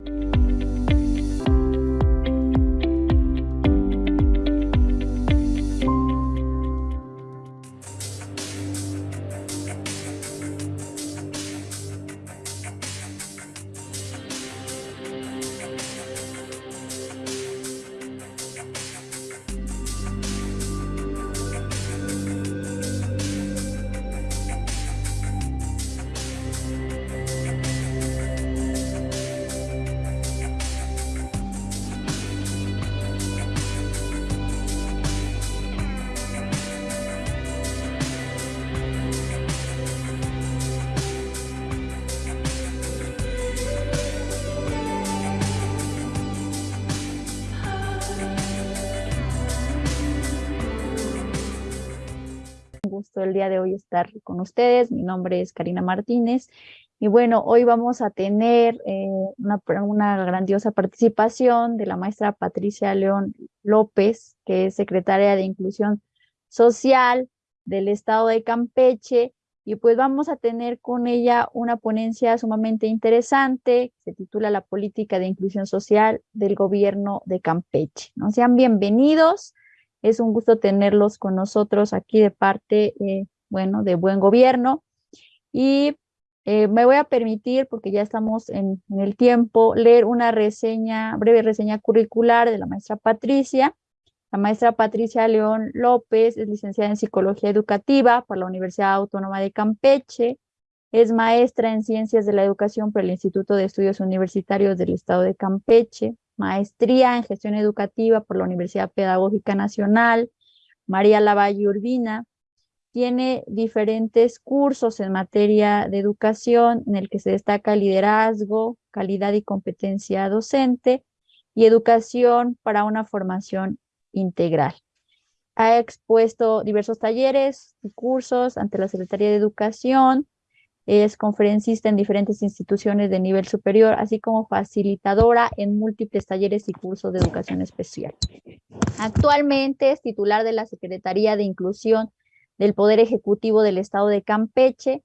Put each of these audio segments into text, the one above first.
gusto día de hoy estar con ustedes. Mi nombre es Karina Martínez y bueno, hoy vamos a tener eh, una, una, grandiosa participación de la maestra Patricia León López, que es secretaria de Inclusión Social del Estado de Campeche, y pues vamos a tener con ella una ponencia sumamente interesante, se titula La Política de Inclusión Social del Gobierno de Campeche. ¿no? Sean bienvenidos. Es un gusto tenerlos con nosotros aquí de parte, eh, bueno, de Buen Gobierno. Y eh, me voy a permitir, porque ya estamos en, el tiempo, leer una reseña, breve reseña curricular de la maestra Patricia. La maestra Patricia León López es licenciada en Psicología Educativa por la Universidad Autónoma de Campeche. Es maestra en Ciencias de la Educación por el Instituto de Estudios Universitarios del Estado de Campeche maestría en gestión educativa por la Universidad Pedagógica Nacional, María Lavalle Urbina. Tiene diferentes cursos en materia de educación en el que se destaca liderazgo, calidad y competencia docente y educación para una formación integral. Ha expuesto diversos talleres y cursos ante la Secretaría de Educación, es conferencista en diferentes instituciones de nivel superior, así como facilitadora en múltiples talleres y cursos de educación especial. Actualmente es titular de la Secretaría de Inclusión del Poder Ejecutivo del Estado de Campeche,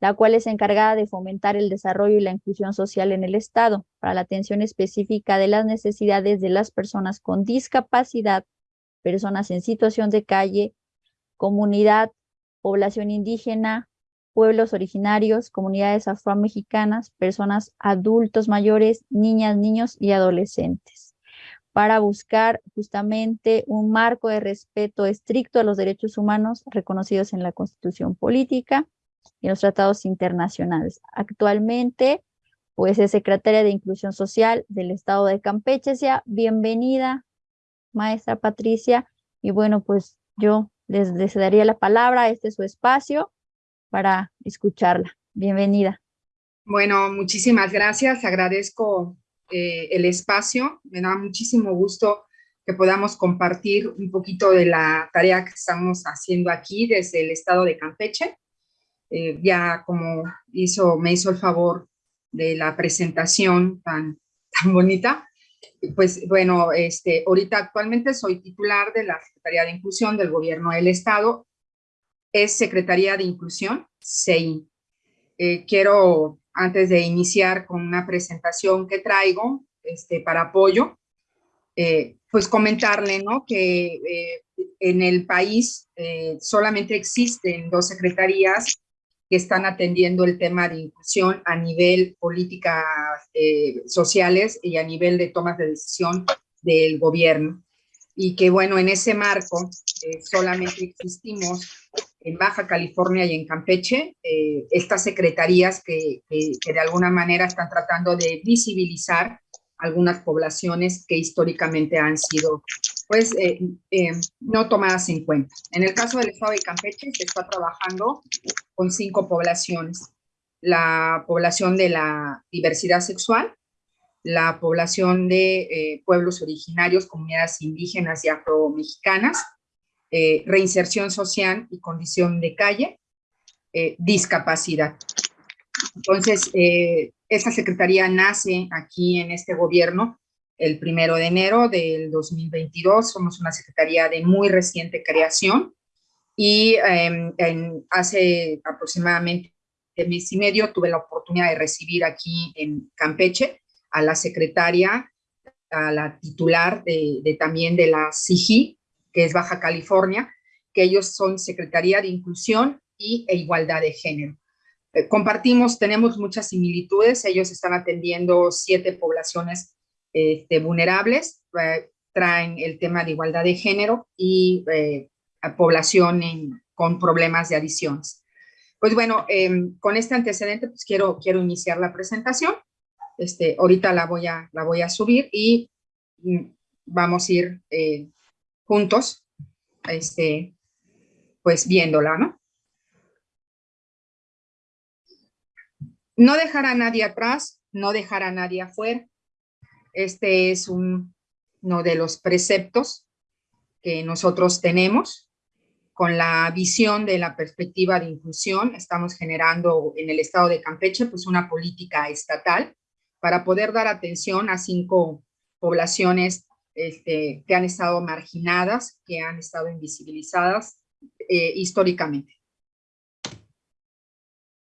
la cual es encargada de fomentar el desarrollo y la inclusión social en el Estado para la atención específica de las necesidades de las personas con discapacidad, personas en situación de calle, comunidad, población indígena, pueblos originarios, comunidades afromexicanas, personas adultos mayores, niñas, niños y adolescentes, para buscar justamente un marco de respeto estricto a los derechos humanos reconocidos en la Constitución Política y los tratados internacionales. Actualmente, pues es secretaria de Inclusión Social del Estado de Campeche. Sea bienvenida, maestra Patricia, y bueno, pues yo les, les daría la palabra, este es su espacio, para escucharla. Bienvenida. Bueno, muchísimas gracias. Agradezco eh, el espacio. Me da muchísimo gusto que podamos compartir un poquito de la tarea que estamos haciendo aquí desde el estado de Campeche. Eh, ya como hizo, me hizo el favor de la presentación tan, tan bonita, pues bueno, este, ahorita actualmente soy titular de la Secretaría de Inclusión del Gobierno del Estado es Secretaría de Inclusión, SEI. Eh, quiero, antes de iniciar con una presentación que traigo este, para apoyo, eh, pues comentarle ¿no? que eh, en el país solamente existen dos secretarías que están atendiendo el tema de inclusión a nivel políticas sociales y a nivel de tomas de decisión del gobierno. Y que bueno, en ese marco solamente existimos en Baja California y en Campeche, eh, estas secretarías que, de alguna manera están tratando de visibilizar algunas poblaciones que históricamente han sido pues eh, eh, no tomadas en cuenta. En el caso del estado de Campeche se está trabajando con cinco poblaciones. La población de la diversidad sexual, la población de pueblos originarios, comunidades indígenas y afromexicanas, eh, reinserción social y condición de calle, eh, discapacidad. Entonces, eh, esta secretaría nace aquí en este gobierno el primero de enero del 2022. Somos una secretaría de muy reciente creación y em, hace aproximadamente mes y medio tuve la oportunidad de recibir aquí en Campeche a la secretaria, a la titular de, también de la CIGI, que es Baja California, que ellos son Secretaría de Inclusión y e Igualdad de Género. Eh, compartimos, tenemos muchas similitudes, ellos están atendiendo siete poblaciones este, vulnerables, eh, traen el tema de igualdad de género y eh, a población con problemas de adicciones. Pues bueno, em, con este antecedente, pues quiero, quiero iniciar la presentación. Este, ahorita la voy a, la voy a subir y mm, vamos a ir juntos, este, pues viéndola, ¿no? No dejar a nadie atrás, no dejar a nadie afuera. Este es uno de los preceptos que nosotros tenemos con la visión de la perspectiva de inclusión. Estamos generando en el estado de Campeche pues una política estatal para poder dar atención a cinco poblaciones este, que han estado marginadas, que han estado invisibilizadas eh, históricamente.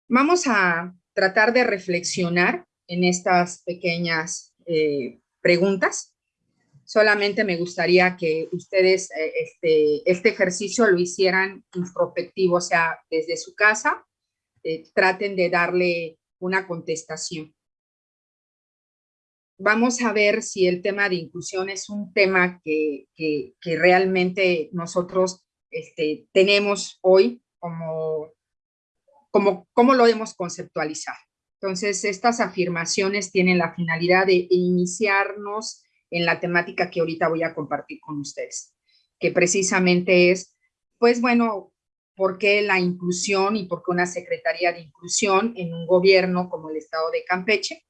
Vamos a tratar de reflexionar en estas pequeñas eh, preguntas. Solamente me gustaría que ustedes eh, este, este ejercicio lo hicieran introspectivo, o sea, desde su casa, traten de darle una contestación. Vamos a ver si el tema de inclusión es un tema que, que, realmente nosotros este, tenemos hoy como como, cómo lo hemos conceptualizado. Entonces, estas afirmaciones tienen la finalidad de iniciarnos en la temática que ahorita voy a compartir con ustedes, que precisamente es, pues bueno, ¿por qué la inclusión y por qué una Secretaría de Inclusión en un gobierno como el Estado de Campeche?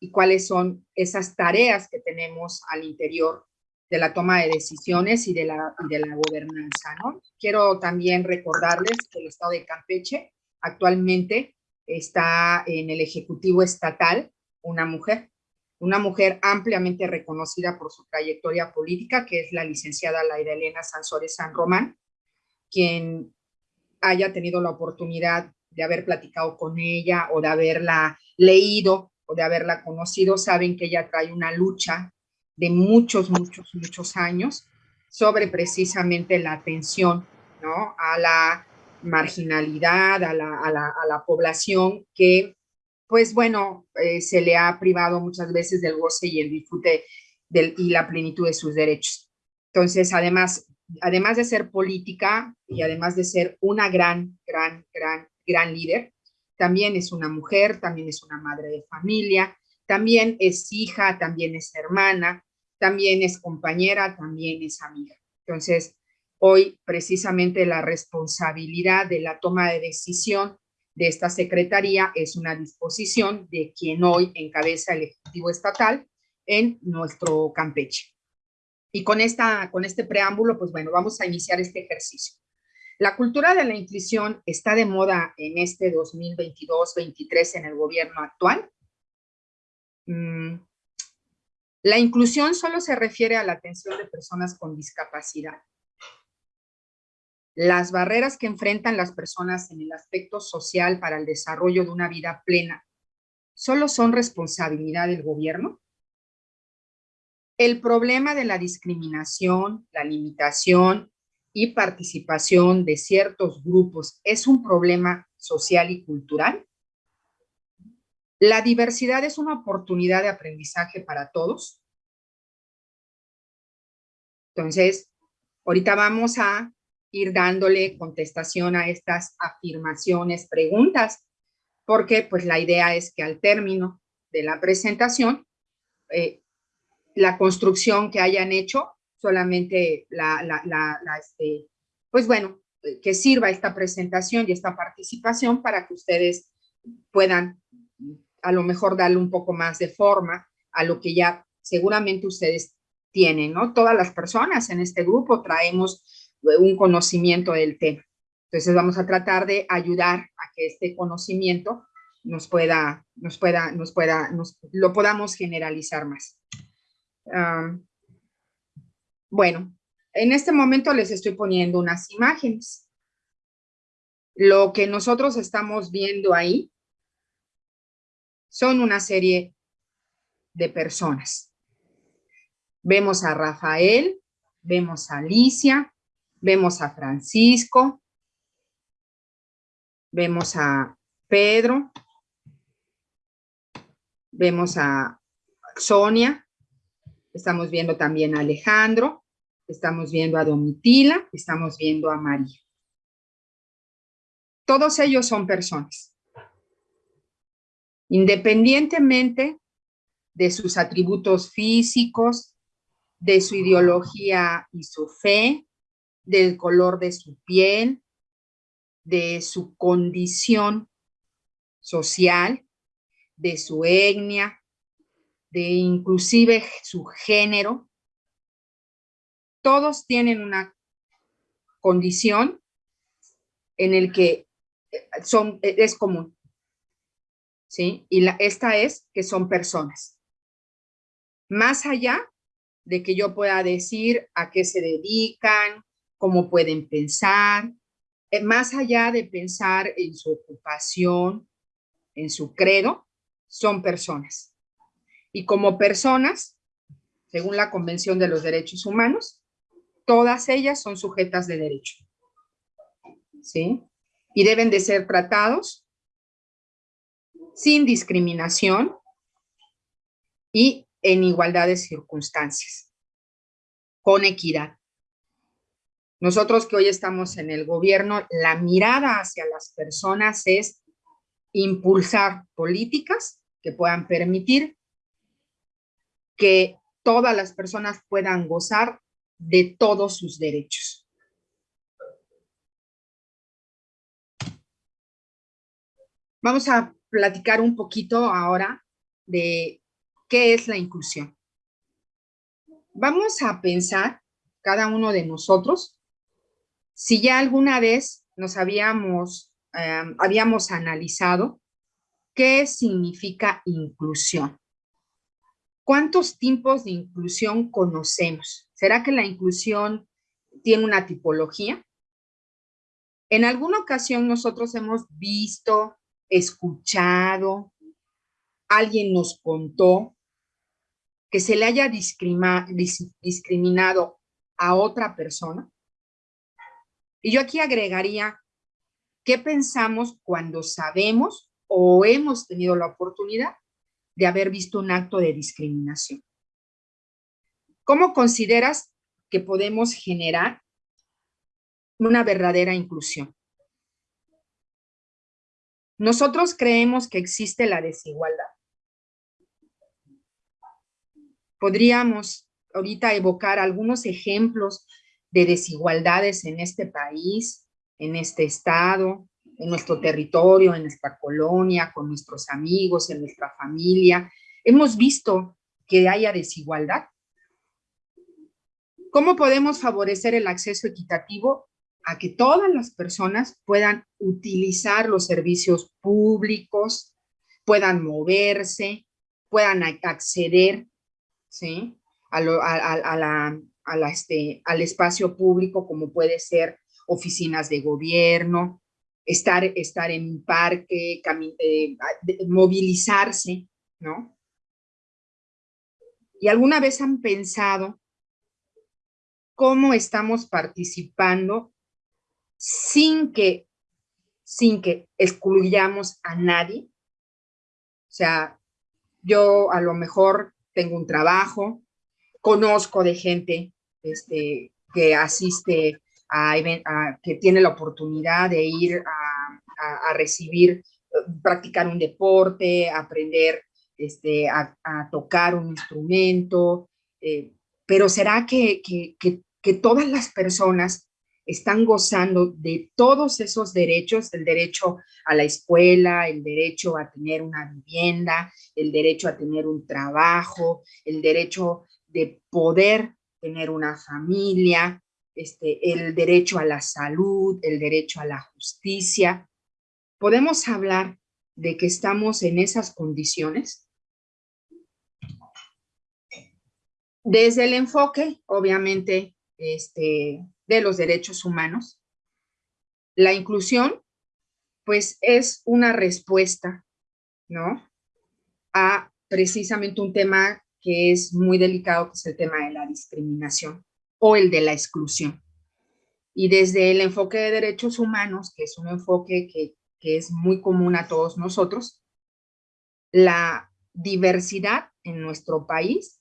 Y cuáles son esas tareas que tenemos al interior de la toma de decisiones y de la, de la gobernanza, ¿no? Quiero también recordarles que el Estado de Campeche Actualmente está en el Ejecutivo Estatal una mujer, una mujer ampliamente reconocida por su trayectoria política, que es la licenciada Laira Elena Sansores San Román, quien haya tenido la oportunidad de haber platicado con ella o de haberla leído de haberla conocido, saben que ella trae una lucha de muchos, muchos, muchos años sobre precisamente la atención ¿no? a la marginalidad, a la, a la, a la población que, pues bueno, eh, se le ha privado muchas veces del goce y el disfrute del, y la plenitud de sus derechos. Entonces, además, además de ser política y además de ser una gran, gran, gran, gran líder, también es una mujer, también es una madre de familia, también es hija, también es hermana, también es compañera, también es amiga. Entonces, Hoy precisamente la responsabilidad de la toma de decisión de esta secretaría es una disposición de quien hoy encabeza el Ejecutivo Estatal en nuestro Campeche. Y con, esta, con este preámbulo, pues bueno, vamos a iniciar este ejercicio. La cultura de la inclusión está de moda en este 2022-23 en el gobierno actual. Mm, la inclusión solo se refiere a la atención de personas con discapacidad las barreras que enfrentan las personas en el aspecto social para el desarrollo de una vida plena solo son responsabilidad del gobierno? El problema de la discriminación, la limitación y participación de ciertos grupos es un problema social y cultural. La diversidad es una oportunidad de aprendizaje para todos. Entonces, ahorita vamos a ir dándole contestación a estas afirmaciones, preguntas, porque pues la idea es que al término de la presentación, eh, la construcción que hayan hecho, solamente la, la, la, este, pues bueno, que sirva esta presentación y esta participación para que ustedes puedan a lo mejor darle un poco más de forma a lo que ya seguramente ustedes tienen, ¿no? Todas las personas en este grupo traemos un conocimiento del tema. Entonces vamos a tratar de ayudar a que este conocimiento nos pueda, nos pueda, nos pueda, nos, lo podamos generalizar más. Bueno, en este momento les estoy poniendo unas imágenes. Lo que nosotros estamos viendo ahí son una serie de personas. Vemos a Rafael, vemos a Alicia, vemos a Francisco, vemos a Pedro, vemos a Sonia, estamos viendo también a Alejandro, estamos viendo a Domitila, estamos viendo a María. Todos ellos son personas. Independientemente de sus atributos físicos, de su ideología y su fe, del color de su piel, de su condición social, de su etnia, de inclusive su género. Todos tienen una condición en el que eh, son, eh, es común. ¿Sí? Y la, esta es que son personas. Más allá de que yo pueda decir a qué se dedican, cómo pueden pensar, eh, más allá de pensar en su ocupación, en su credo, son personas. Y como personas, según la Convención de los Derechos Humanos, todas ellas son sujetas de derecho. ¿Sí? Y deben de ser tratados sin discriminación y en igualdad de circunstancias, con equidad. Nosotros que hoy estamos en el gobierno, la mirada hacia las personas es impulsar políticas que puedan permitir que todas las personas puedan gozar de todos sus derechos. Vamos a platicar un poquito ahora de qué es la inclusión. Vamos a pensar, cada uno de nosotros, si ya alguna vez nos habíamos, em, habíamos analizado qué significa inclusión. ¿Cuántos tipos de inclusión conocemos? ¿Será que la inclusión tiene una tipología? En alguna ocasión nosotros hemos visto, escuchado, alguien nos contó que se le haya discriminado a otra persona y yo aquí agregaría, ¿qué pensamos cuando sabemos o hemos tenido la oportunidad de haber visto un acto de discriminación? ¿Cómo consideras que podemos generar una verdadera inclusión? Nosotros creemos que existe la desigualdad. Podríamos ahorita evocar algunos ejemplos de desigualdades en este país, en este estado, en nuestro territorio, en nuestra colonia, con nuestros amigos, en nuestra familia. Hemos visto que haya desigualdad. ¿Cómo podemos favorecer el acceso equitativo a que todas las personas puedan utilizar los servicios públicos, puedan moverse, puedan acceder ¿sí? a, la, este, al espacio público, como puede ser oficinas de gobierno, estar, estar en un parque, eh, movilizarse, ¿no? ¿Y alguna vez han pensado cómo estamos participando sin que, sin que excluyamos a nadie? O sea, yo a lo mejor tengo un trabajo, conozco de gente este, que asiste a, que tiene la oportunidad de ir a, recibir, practicar un deporte, aprender este, a, tocar un instrumento, eh, pero ¿será que, que, que, todas las personas están gozando de todos esos derechos, el derecho a la escuela, el derecho a tener una vivienda, el derecho a tener un trabajo, el derecho de poder tener una familia, este, el derecho a la salud, el derecho a la justicia. ¿Podemos hablar de que estamos en esas condiciones? Desde el enfoque, obviamente, este, de los derechos humanos, la inclusión, pues es una respuesta, ¿no? A precisamente un tema que es muy delicado, que es el tema de la discriminación o el de la exclusión. Y desde el enfoque de derechos humanos, que es un enfoque que, que es muy común a todos nosotros, la diversidad en nuestro país,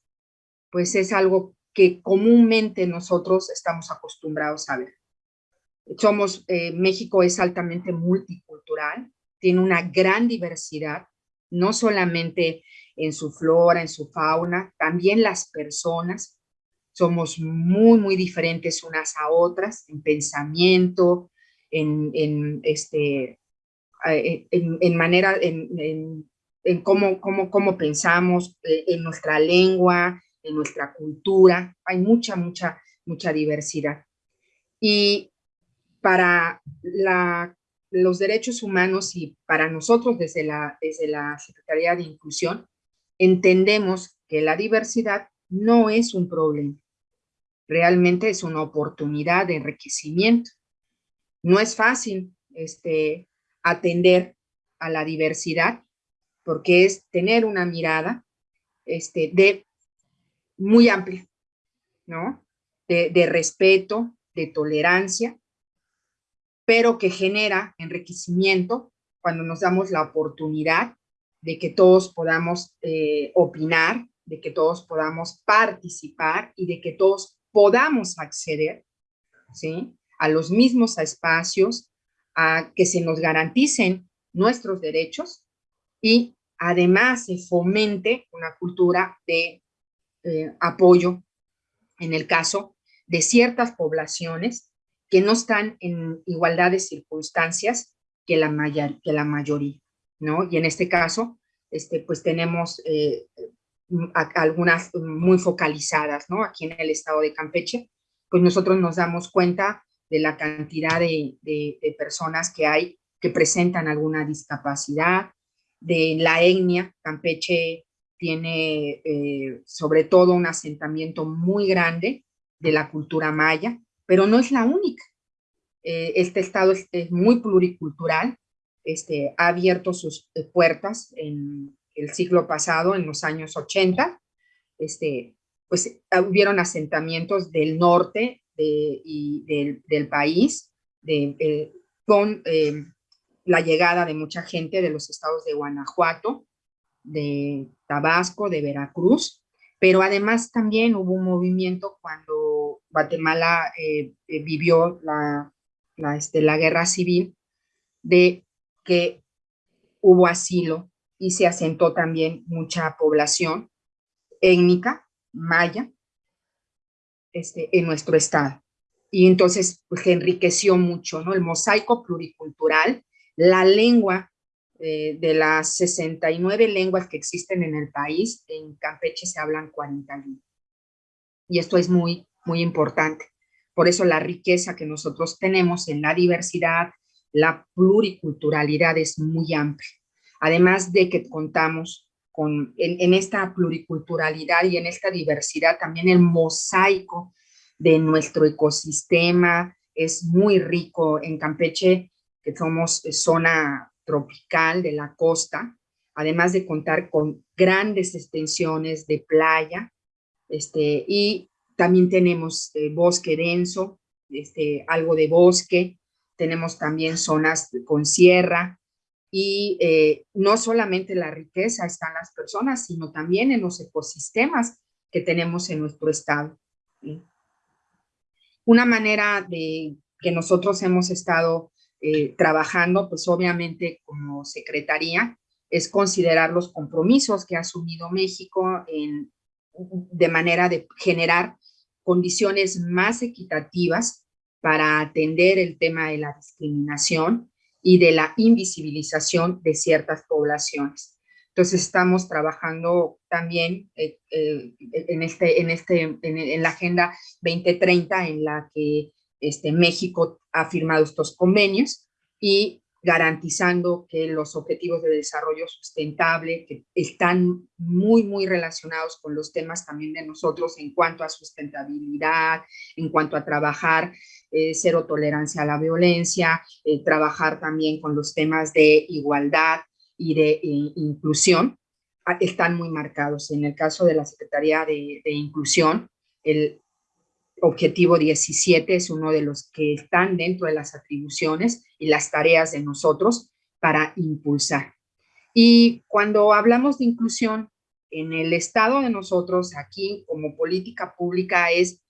pues es algo que comúnmente nosotros estamos acostumbrados a ver. Somos, eh, México es altamente multicultural, tiene una gran diversidad, no solamente en su flora, en su fauna, también las personas, somos muy, muy diferentes unas a otras en pensamiento, en, en este, en, en manera, en, en cómo, cómo, cómo pensamos, eh, en nuestra lengua, en nuestra cultura. Hay mucha, mucha, mucha diversidad. Y para la, los derechos humanos y para nosotros desde la, desde la Secretaría de Inclusión, entendemos que la diversidad no es un problema, realmente es una oportunidad de enriquecimiento. No es fácil este, atender a la diversidad porque es tener una mirada este, de muy amplia, ¿no? De, de respeto, de tolerancia, pero que genera enriquecimiento cuando nos damos la oportunidad de que todos podamos eh, opinar, de que todos podamos participar y de que todos podamos acceder ¿sí? a los mismos espacios, a que se nos garanticen nuestros derechos y además se fomente una cultura de eh, apoyo en el caso de ciertas poblaciones que no están en igualdad de circunstancias que la, que la mayoría, ¿no? Y en este caso, este, pues tenemos eh, algunas muy focalizadas, ¿no? Aquí en el estado de Campeche, pues nosotros nos damos cuenta de la cantidad de, de personas que hay que presentan alguna discapacidad, de la etnia. Campeche tiene eh, sobre todo un asentamiento muy grande de la cultura maya, pero no es la única. Eh, este estado es, muy pluricultural, este, ha abierto sus eh, puertas en el siglo pasado, en los años 80, este, pues hubieron asentamientos del norte y del, país, de, con la llegada de mucha gente de los estados de Guanajuato, de Tabasco, de Veracruz, pero además también hubo un movimiento cuando Guatemala eh, eh, vivió la, la, este, la guerra civil, de que hubo asilo y se asentó también mucha población étnica, maya, este, en nuestro estado. Y entonces pues, enriqueció mucho, ¿no? El mosaico pluricultural la lengua eh, de las 69 lenguas que existen en el país, en Campeche se hablan 41. Y esto es muy, muy importante. Por eso la riqueza que nosotros tenemos en la diversidad, la pluriculturalidad es muy amplia. Además de que contamos en esta pluriculturalidad y en esta diversidad, también el mosaico de nuestro ecosistema es muy rico. En Campeche que somos eh, zona tropical de la costa, además de contar con grandes extensiones de playa, este, y también tenemos eh, bosque denso, este, algo de bosque, tenemos también zonas con sierra, y eh, no solamente la riqueza está en las personas, sino también en los ecosistemas que tenemos en nuestro estado. Una manera de que nosotros hemos estado eh, trabajando, pues obviamente como secretaría, es considerar los compromisos que ha asumido México en, de manera de generar condiciones más equitativas para atender el tema de la discriminación y de la invisibilización de ciertas poblaciones. Entonces estamos trabajando también eh, eh, en, este, en, este, en, la Agenda 2030 en la que este, México ha firmado estos convenios y garantizando que los objetivos de desarrollo sustentable, que están muy, muy relacionados con los temas también de nosotros en cuanto a sustentabilidad, en cuanto a trabajar eh, cero tolerancia a la violencia, eh, trabajar también con los temas de igualdad y de eh, inclusión, están muy marcados. En el caso de la Secretaría de Inclusión, el objetivo 17 es uno de los que están dentro de las atribuciones y las tareas de nosotros para impulsar. Y cuando hablamos de inclusión en el estado de nosotros, aquí como política pública, es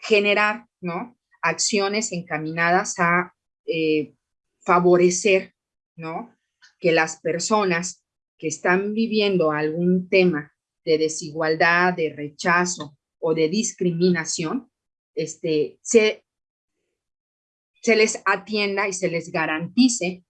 generar ¿no? Acciones encaminadas a eh, favorecer ¿no? que las personas que están viviendo algún tema de desigualdad, de rechazo o de discriminación, este, se, se les atienda y se les garantice,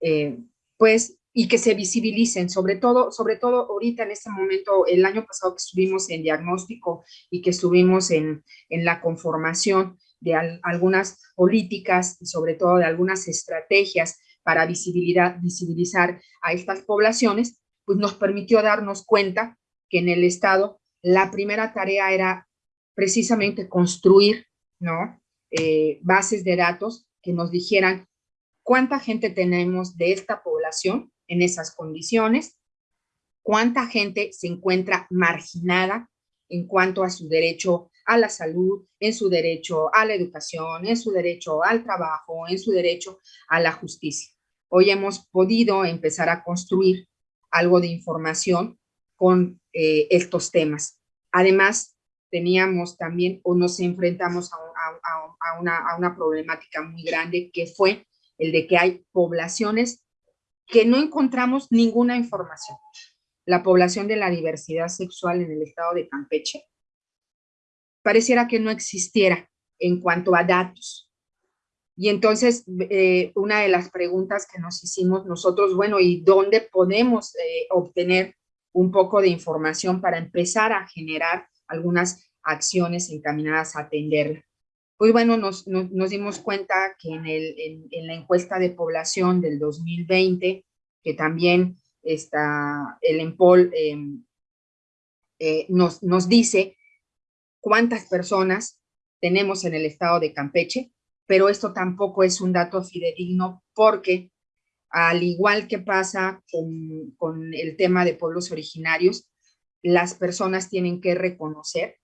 eh, pues, y que se visibilicen, sobre todo, sobre todo ahorita en este momento, el año pasado que estuvimos en diagnóstico y que estuvimos en, en la conformación de algunas políticas y sobre todo de algunas estrategias para visibilidad, visibilizar a estas poblaciones, pues nos permitió darnos cuenta que en el Estado la primera tarea era precisamente construir ¿no? Eh, bases de datos que nos dijeran cuánta gente tenemos de esta población en esas condiciones, cuánta gente se encuentra marginada en cuanto a su derecho a la salud, en su derecho a la educación, en su derecho al trabajo, en su derecho a la justicia. Hoy hemos podido empezar a construir algo de información con eh, estos temas. Además, teníamos también o nos enfrentamos a, una, a una problemática muy grande que fue el de que hay poblaciones que no encontramos ninguna información. La población de la diversidad sexual en el estado de Campeche pareciera que no existiera en cuanto a datos. Y entonces, eh, una de las preguntas que nos hicimos nosotros, bueno, ¿y dónde podemos eh, obtener un poco de información para empezar a generar algunas acciones encaminadas a atender. Pues bueno, nos, nos, dimos cuenta que en, el, en, la encuesta de población del 2020, que también está el EMPOL em, eh, nos, nos dice cuántas personas tenemos en el estado de Campeche, pero esto tampoco es un dato fidedigno porque al igual que pasa con, el tema de pueblos originarios, las personas tienen que reconocer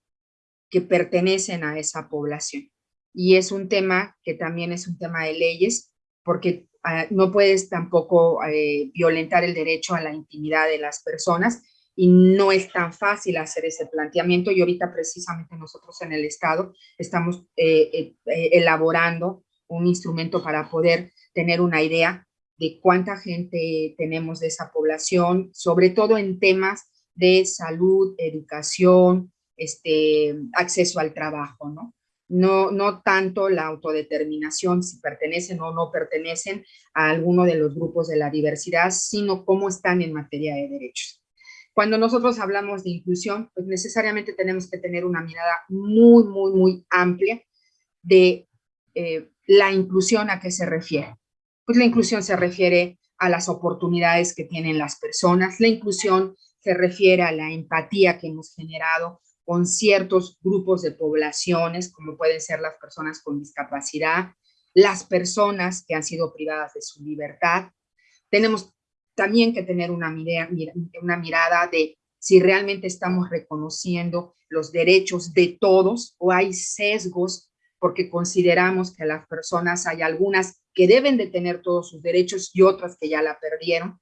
que pertenecen a esa población. Y es un tema que también es un tema de leyes, porque ah, no puedes tampoco eh, violentar el derecho a la intimidad de las personas y no es tan fácil hacer ese planteamiento y ahorita precisamente nosotros en el Estado estamos eh, eh, elaborando un instrumento para poder tener una idea de cuánta gente tenemos de esa población, sobre todo en temas de salud, educación, este, acceso al trabajo, ¿no? No, no tanto la autodeterminación, si pertenecen o no pertenecen a alguno de los grupos de la diversidad, sino cómo están en materia de derechos. Cuando nosotros hablamos de inclusión, pues necesariamente tenemos que tener una mirada muy, muy, muy amplia de eh, la inclusión a qué se refiere. Pues la inclusión se refiere a las oportunidades que tienen las personas, la inclusión se refiere a la empatía que hemos generado con ciertos grupos de poblaciones, como pueden ser las personas con discapacidad, las personas que han sido privadas de su libertad. Tenemos también que tener una mirada, una mirada de si realmente estamos reconociendo los derechos de todos o hay sesgos porque consideramos que las personas hay algunas que deben de tener todos sus derechos y otras que ya la perdieron.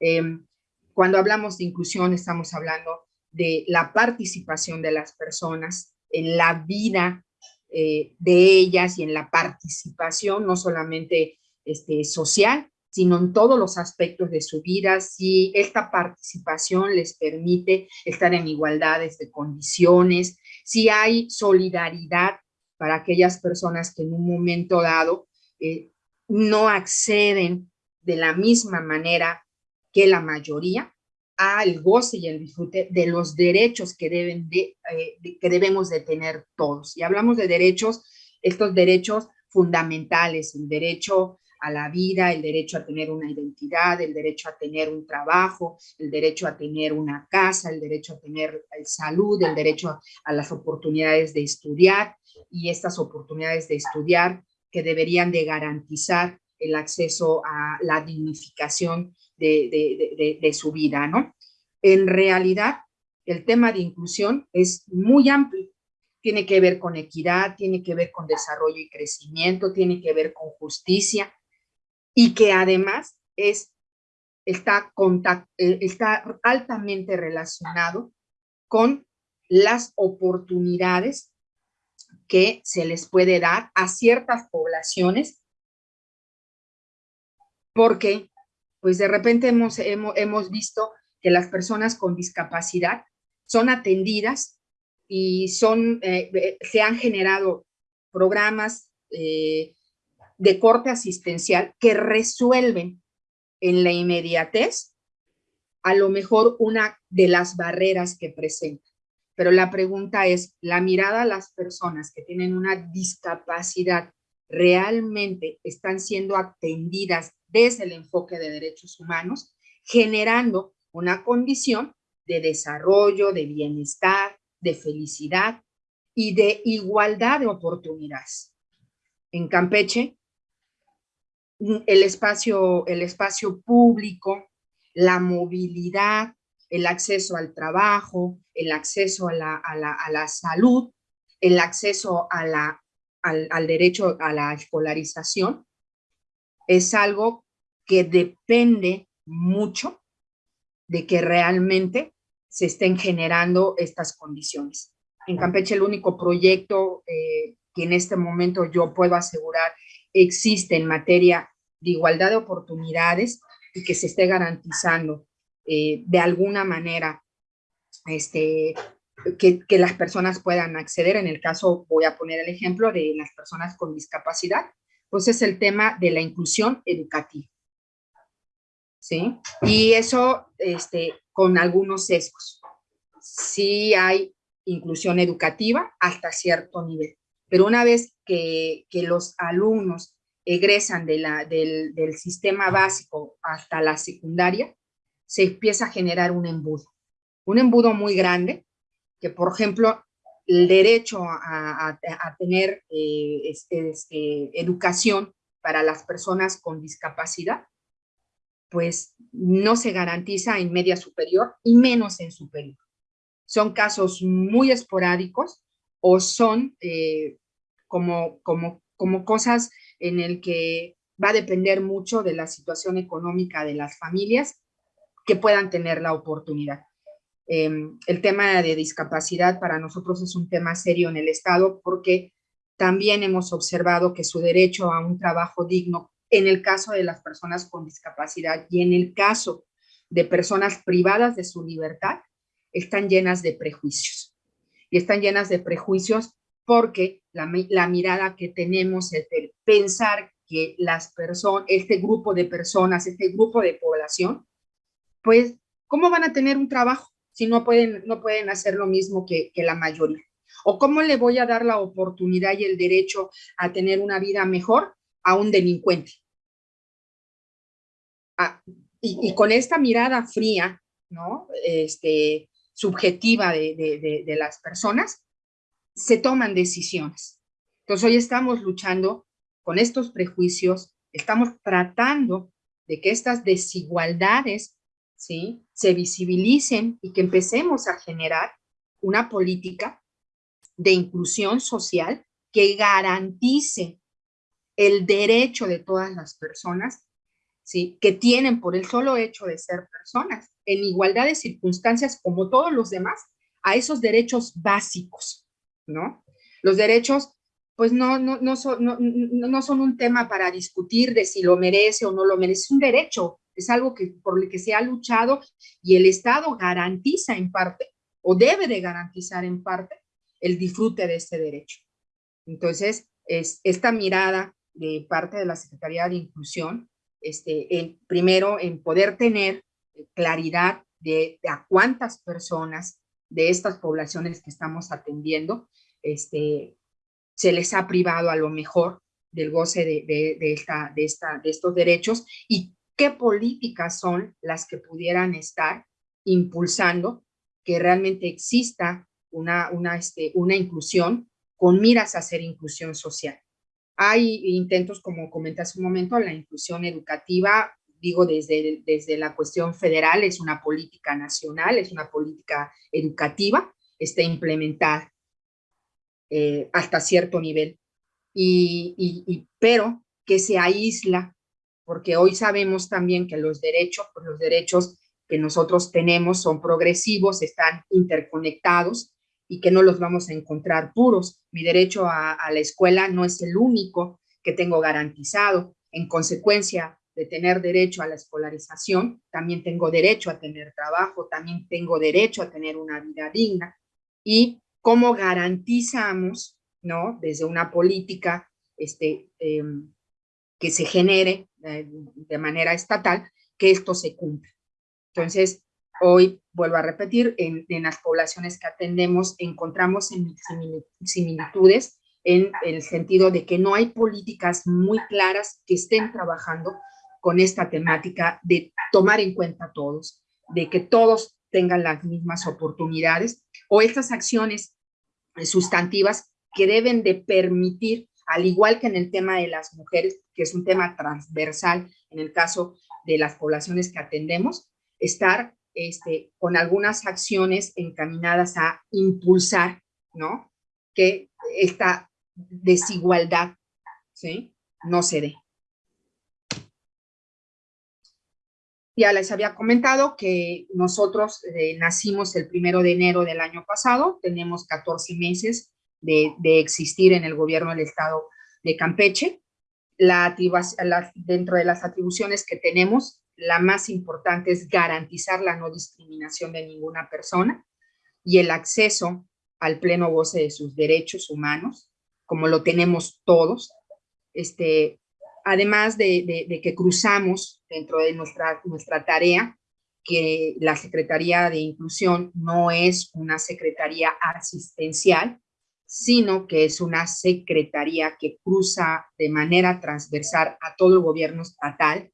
Em, cuando hablamos de inclusión, estamos hablando de la participación de las personas en la vida eh, de ellas y en la participación, no solamente este, social, sino en todos los aspectos de su vida, si esta participación les permite estar en igualdades de condiciones, si hay solidaridad para aquellas personas que en un momento dado eh, no acceden de la misma manera que la mayoría al goce y el disfrute de los derechos que, deben eh, de, que debemos de tener todos. Y hablamos de derechos, estos derechos fundamentales, el derecho a la vida, el derecho a tener una identidad, el derecho a tener un trabajo, el derecho a tener una casa, el derecho a tener eh, salud, el derecho a las oportunidades de estudiar y estas oportunidades de estudiar que deberían de garantizar el acceso a la dignificación de, su vida, ¿no? en realidad el tema de inclusión es muy amplio. Tiene que ver con equidad, tiene que ver con desarrollo y crecimiento, tiene que ver con justicia y que además es, está, eh, está altamente relacionado con las oportunidades que se les puede dar a ciertas poblaciones. Porque pues de repente hemos, hemos, visto que las personas con discapacidad son atendidas y son, eh, se han generado programas eh, de corte asistencial que resuelven en la inmediatez a lo mejor una de las barreras que presentan. Pero la pregunta es, la mirada a las personas que tienen una discapacidad realmente están siendo atendidas desde el enfoque de derechos humanos, generando una condición de desarrollo, de bienestar, de felicidad y de igualdad de oportunidades. En Campeche, el espacio, el espacio público, la movilidad, el acceso al trabajo, el acceso a la, a la salud, el acceso a la al, derecho a la escolarización, es algo que depende mucho de que realmente se estén generando estas condiciones. En Campeche el único proyecto eh, que en este momento yo puedo asegurar existe en materia de igualdad de oportunidades y que se esté garantizando eh, de alguna manera este, que, las personas puedan acceder. En el caso, voy a poner el ejemplo de las personas con discapacidad, pues es el tema de la inclusión educativa. ¿Sí? Y eso este, con algunos sesgos. Sí hay inclusión educativa hasta cierto nivel, pero una vez que, los alumnos egresan del, sistema básico hasta la secundaria, se empieza a generar un embudo. Un embudo muy grande que, por ejemplo, el derecho a, tener eh, este, educación para las personas con discapacidad, pues no se garantiza en media superior y menos en superior. Son casos muy esporádicos o son eh, como, como, como cosas en el que va a depender mucho de la situación económica de las familias que puedan tener la oportunidad. Em, el tema de discapacidad para nosotros es un tema serio en el Estado porque también hemos observado que su derecho a un trabajo digno en el caso de las personas con discapacidad y en el caso de personas privadas de su libertad están llenas de prejuicios. Y están llenas de prejuicios porque la, mirada que tenemos es de pensar que las personas, este grupo de personas, este grupo de población, pues, ¿cómo van a tener un trabajo? si no pueden, no pueden hacer lo mismo que, la mayoría? ¿O cómo le voy a dar la oportunidad y el derecho a tener una vida mejor a un delincuente? Ah, y, con esta mirada fría, ¿no? Este, subjetiva de, las personas, se toman decisiones. Entonces hoy estamos luchando con estos prejuicios, estamos tratando de que estas desigualdades ¿sí? se visibilicen y que empecemos a generar una política de inclusión social que garantice el derecho de todas las personas ¿sí? que tienen por el solo hecho de ser personas, en igualdad de circunstancias como todos los demás, a esos derechos básicos, ¿no? Los derechos, pues no, no, no, son, no, no son un tema para discutir de si lo merece o no lo merece, es un derecho, es algo que, por el que se ha luchado y el Estado garantiza en parte, o debe de garantizar en parte, el disfrute de este derecho. Entonces, es esta mirada de parte de la Secretaría de Inclusión, este, primero en poder tener claridad de, a cuántas personas de estas poblaciones que estamos atendiendo este, se les ha privado a lo mejor del goce de, esta, de, estos derechos y qué políticas son las que pudieran estar impulsando que realmente exista una, una, este, una inclusión con miras a hacer inclusión social. Hay intentos, como comenté hace un momento, la inclusión educativa digo desde, desde la cuestión federal, es una política nacional, es una política educativa, está implementada eh, hasta cierto nivel. Y, pero que se aísla, porque hoy sabemos también que los derechos, los derechos que nosotros tenemos son progresivos, están interconectados y que no los vamos a encontrar puros. Mi derecho a la escuela no es el único que tengo garantizado. En consecuencia de tener derecho a la escolarización, también tengo derecho a tener trabajo, también tengo derecho a tener una vida digna. Y cómo garantizamos, ¿no? Desde una política este, em, que se genere eh, de manera estatal, que esto se cumpla. Entonces, hoy, vuelvo a repetir, en, en las poblaciones que atendemos encontramos similitudes en el sentido de que no hay políticas muy claras que estén trabajando con esta temática de tomar en cuenta a todos, de que todos tengan las mismas oportunidades o estas acciones sustantivas que deben de permitir, al igual que en el tema de las mujeres, que es un tema transversal en el caso de las poblaciones que atendemos, estar este, con algunas acciones encaminadas a impulsar, ¿no? Que esta desigualdad, ¿sí? No se dé. Ya les había comentado que nosotros eh, nacimos el primero de enero del año pasado, tenemos 14 meses de, existir en el gobierno del estado de Campeche. Dentro de las atribuciones que tenemos, la más importante es garantizar la no discriminación de ninguna persona y el acceso al pleno goce de sus derechos humanos, como lo tenemos todos, este, además de, que cruzamos dentro de nuestra, nuestra tarea, que la Secretaría de Inclusión no es una secretaría asistencial, sino que es una secretaría que cruza de manera transversal a todo el gobierno estatal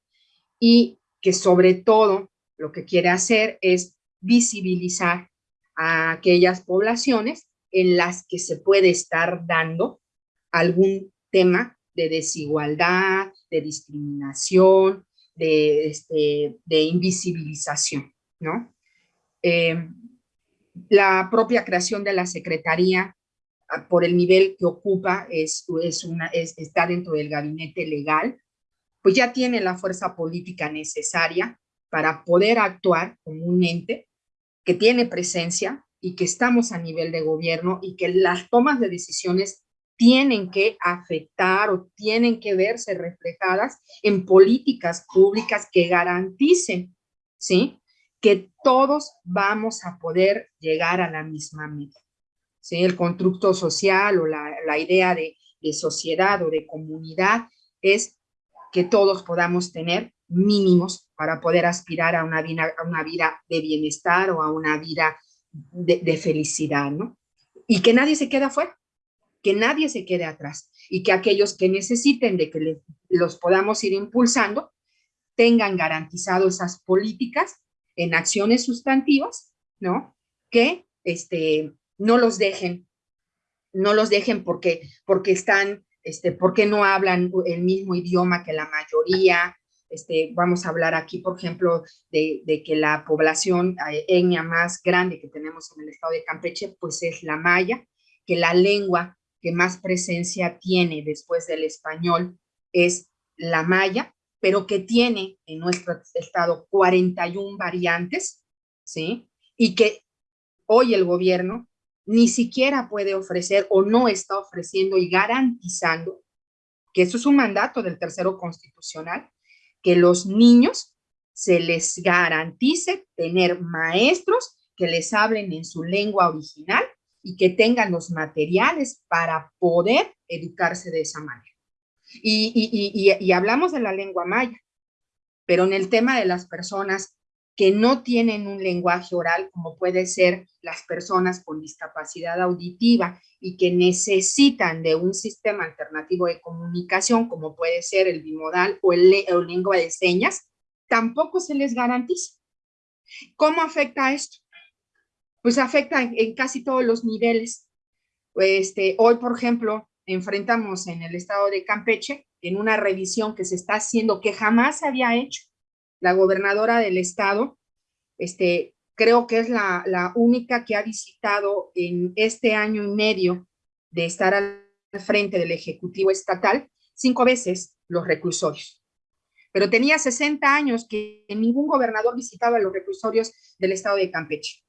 y que sobre todo lo que quiere hacer es visibilizar a aquellas poblaciones en las que se puede estar dando algún tema de desigualdad, de discriminación, de, este, invisibilización, ¿no? Eh, la propia creación de la Secretaría, ah, por el nivel que ocupa, es, es una, está dentro del gabinete legal, pues ya tiene la fuerza política necesaria para poder actuar como un ente que tiene presencia y que estamos a nivel de gobierno y que las tomas de decisiones tienen que afectar o tienen que verse reflejadas en políticas públicas que garanticen, ¿sí? Que todos vamos a poder llegar a la misma meta, ¿sí? El constructo social o la, la idea de, de sociedad o de comunidad es que todos podamos tener mínimos para poder aspirar a una vida, a una vida de bienestar o a una vida de, felicidad, ¿no? Y que nadie se quede afuera que nadie se quede atrás y que aquellos que necesiten de que los podamos ir impulsando tengan garantizado esas políticas en acciones sustantivas, ¿no? Que este, no los dejen, no los dejen porque, porque están, este, porque no hablan el mismo idioma que la mayoría, este, vamos a hablar aquí, por ejemplo, de, de, que la población eh, etnia más grande que tenemos en el estado de Campeche, pues es la maya, que la lengua que más presencia tiene después del español es la maya, pero que tiene en nuestro estado 41 variantes, ¿sí? Y que hoy el gobierno ni siquiera puede ofrecer o no está ofreciendo y garantizando, que eso es un mandato del tercero constitucional, que los niños se les garantice tener maestros que les hablen en su lengua original y que tengan los materiales para poder educarse de esa manera. Y, hablamos de la lengua maya, pero en el tema de las personas que no tienen un lenguaje oral, como puede ser las personas con discapacidad auditiva y que necesitan de un sistema alternativo de comunicación, como puede ser el bimodal o el, el lengua de señas, tampoco se les garantiza. ¿Cómo afecta esto? pues afecta en, casi todos los niveles. Este, hoy, por ejemplo, enfrentamos en el estado de Campeche, en una revisión que se está haciendo, que jamás se había hecho, la gobernadora del estado, este, creo que es la, la única que ha visitado en este año y medio de estar al frente del Ejecutivo Estatal, cinco veces los reclusorios. Pero tenía 60 años que ningún gobernador visitaba los reclusorios del estado de Campeche,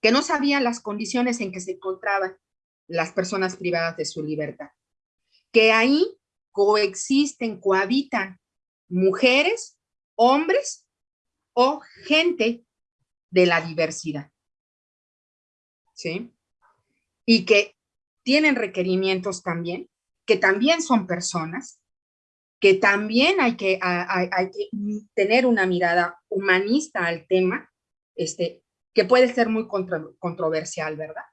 que no sabía las condiciones en que se encontraban las personas privadas de su libertad, que ahí coexisten, cohabitan mujeres, hombres o gente de la diversidad. ¿Sí? Y que tienen requerimientos también, que también son personas, que también hay que, hay, que tener una mirada humanista al tema, este, que puede ser muy controversial, ¿verdad?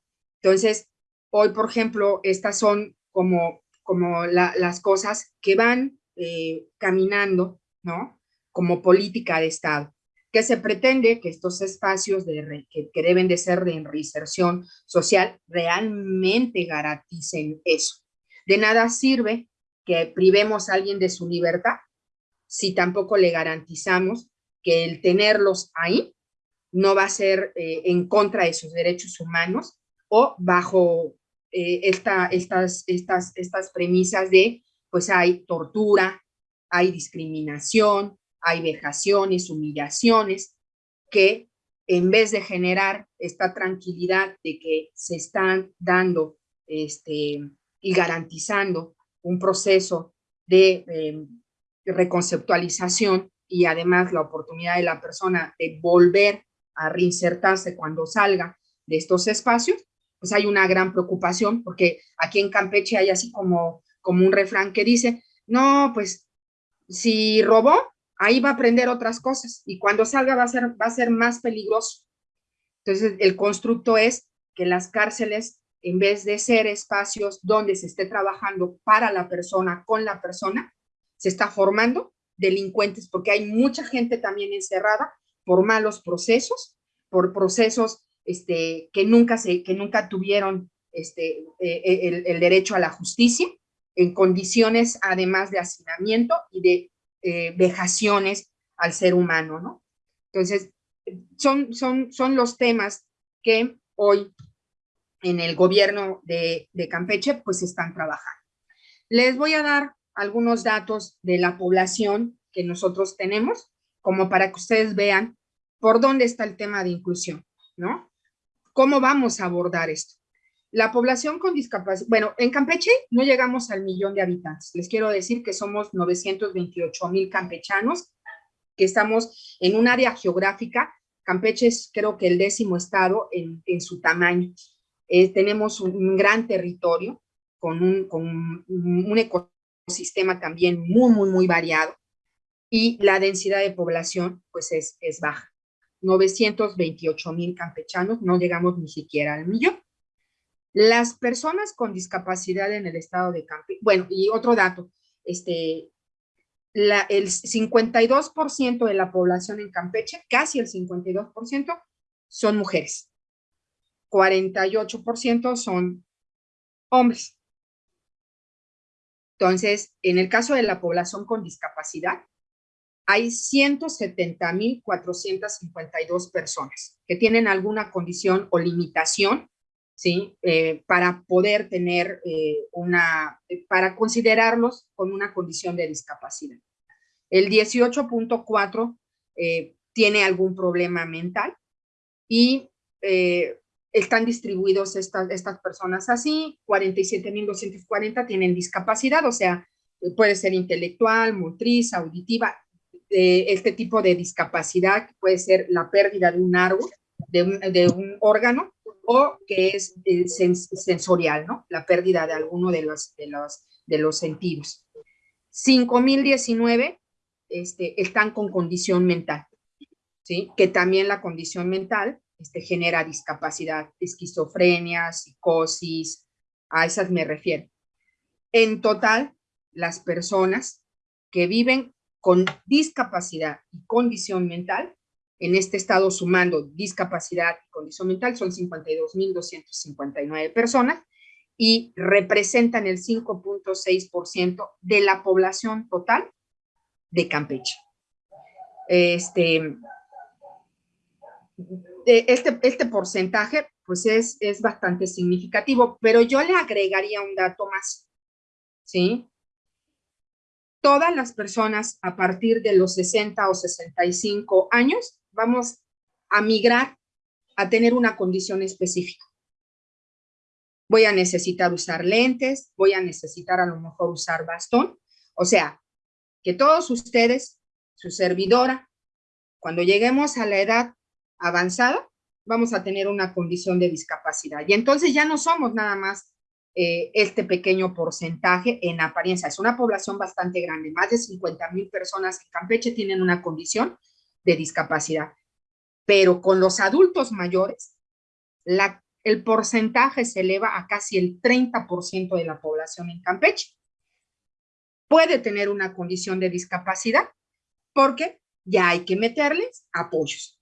Entonces, hoy, por ejemplo, estas son como, como las cosas que van eh, caminando, ¿no? Como política de Estado que se pretende que estos espacios que, deben de ser de reinserción social realmente garanticen eso. De nada sirve que privemos a alguien de su libertad si tampoco le garantizamos que el tenerlos ahí no va a ser eh, en contra de sus derechos humanos o bajo eh, esta, estas, estas, estas premisas de, pues hay tortura, hay discriminación, hay vejaciones, humillaciones, que en vez de generar esta tranquilidad de que se están dando este, y garantizando un proceso de, em, reconceptualización y además la oportunidad de la persona de volver a reinsertarse cuando salga de estos espacios, pues hay una gran preocupación porque aquí en Campeche hay así como, como un refrán que dice, no, pues si robó, ahí va a aprender otras cosas y cuando salga va a ser, va a ser más peligroso. Entonces, el constructo es que las cárceles, en vez de ser espacios donde se esté trabajando para la persona, con la persona, se está formando delincuentes, porque hay mucha gente también encerrada por malos procesos, por procesos este, que, nunca se, que nunca tuvieron este, eh, eh, el, el derecho a la justicia, en condiciones además de hacinamiento y de eh, vejaciones al ser humano, ¿no? Entonces, son, son, son los temas que hoy en el gobierno de, de Campeche pues están trabajando. Les voy a dar algunos datos de la población que nosotros tenemos, como para que ustedes vean por dónde está el tema de inclusión, ¿no? ¿Cómo vamos a abordar esto? La población con discapacidad, bueno, en Campeche no llegamos al millón de habitantes. Les quiero decir que somos 928 mil campechanos, que estamos en un área geográfica. Campeche es creo que el décimo estado en, su tamaño. Eh, tenemos un, gran territorio con un, con un ecosistema también muy, muy, muy variado y la densidad de población pues es, es baja. 928 mil campechanos, no llegamos ni siquiera al millón. Las personas con discapacidad en el estado de Campeche, bueno, y otro dato, este, la, el 52% de la población en Campeche, casi el 52%, son mujeres. 48% son hombres. Entonces, en el caso de la población con discapacidad, hay 170.452 personas que tienen alguna condición o limitación ¿sí? Eh, para poder tener eh, una, eh, para considerarlos con una condición de discapacidad. El 18.4 tiene algún problema mental y están distribuidos estas, estas personas así, 47.240 tienen discapacidad, o sea, puede ser intelectual, motriz, auditiva, este tipo de discapacidad puede ser la pérdida de un árbol, de un órgano, o que es eh, sensorial, ¿no? La pérdida de alguno de los, de los, de los sentidos. 5.019 este, están con condición mental, ¿sí? Que también la condición mental este, genera discapacidad, esquizofrenia, psicosis, a esas me refiero. En total, las personas que viven con discapacidad y condición mental en este estado sumando discapacidad y condición mental son 52.259 personas y representan el 5.6% de la población total de Campeche. este, este, este porcentaje pues es, es bastante significativo, pero yo le agregaría un dato más, ¿sí? Todas las personas a partir de los 60 o 65 años vamos a migrar a tener una condición específica. Voy a necesitar usar lentes, voy a necesitar a lo mejor usar bastón. O sea, que todos ustedes, su servidora, cuando lleguemos a la edad avanzada, vamos a tener una condición de discapacidad. Y entonces ya no somos nada más eh, este pequeño porcentaje en apariencia. Es una población bastante grande. Más de 50 mil personas en Campeche tienen una condición de discapacidad. Pero con los adultos mayores, la, el porcentaje se eleva a casi el 30% de la población en Campeche. Puede tener una condición de discapacidad porque ya hay que meterles apoyos.